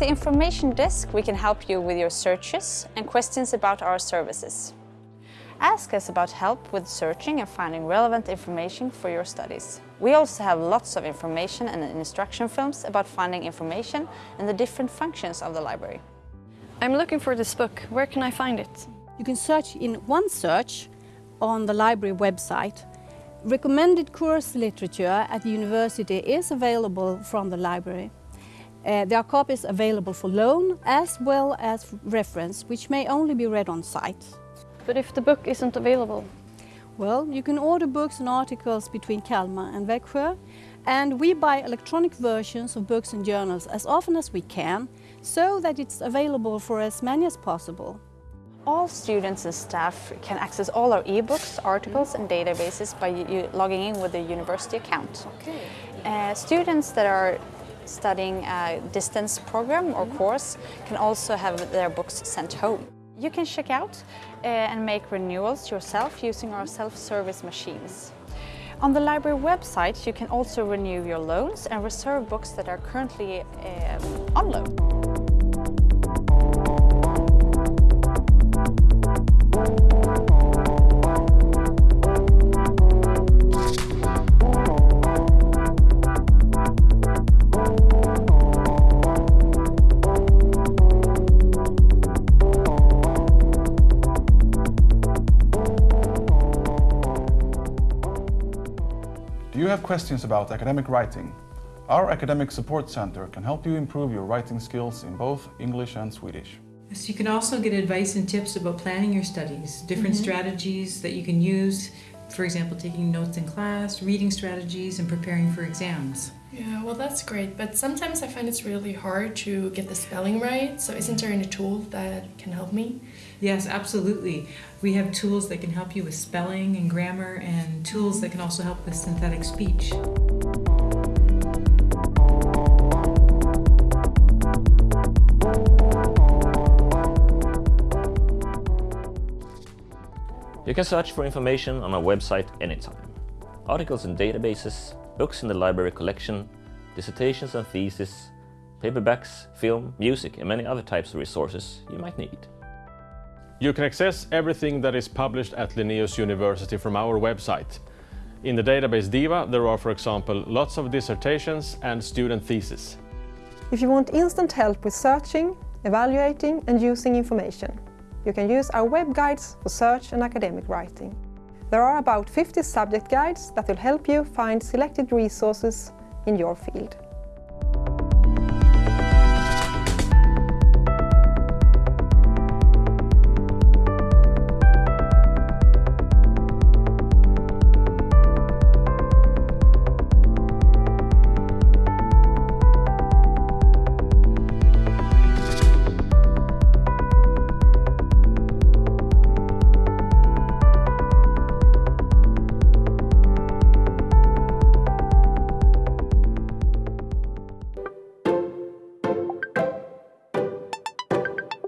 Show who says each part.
Speaker 1: the information desk we can help you with your searches and questions about our services. Ask us about help with searching and finding relevant information for your studies. We also have lots of information and instruction films about finding information and the different functions of the library.
Speaker 2: I'm looking for this book. Where can I find it?
Speaker 3: You can search in OneSearch on the library website. Recommended course literature at the university is available from the library. Uh, there are copies available for loan as well as reference, which may only be read on site.
Speaker 2: But if the book isn't available?
Speaker 3: Well, you can order books and articles between Kalmar and Växjö, and we buy electronic versions of books and journals as often as we can, so that it's available for as many as possible.
Speaker 1: All students and staff can access all our e-books, articles and databases by logging in with a university account. Okay. Uh, students that are studying a distance program or course can also have their books sent home. You can check out uh, and make renewals yourself using our self-service machines. On the library website you can also renew your loans and reserve books that are currently uh, on loan.
Speaker 4: You have questions about academic writing? Our Academic Support Center can help you improve your writing skills in both English and Swedish.
Speaker 5: So you can also get advice and tips about planning your studies, different mm -hmm. strategies that you can use, for example, taking notes in class, reading strategies, and preparing for exams.
Speaker 6: Yeah, well that's great, but sometimes I find it's really hard to get the spelling right, so isn't there any tool that can help me?
Speaker 5: Yes, absolutely. We have tools that can help you with spelling and grammar and tools that can also help with synthetic speech.
Speaker 7: You can search for information on our website anytime. Articles and databases, books in the library collection, dissertations and theses, paperbacks, film, music and many other types of resources you might need.
Speaker 8: You can access everything that is published at Linnaeus University from our website. In the database DIVA there are, for example, lots of dissertations and student theses.
Speaker 9: If you want instant help with searching, evaluating and using information, you can use our web guides for search and academic writing. There are about 50 subject guides that will help you find selected resources in your field.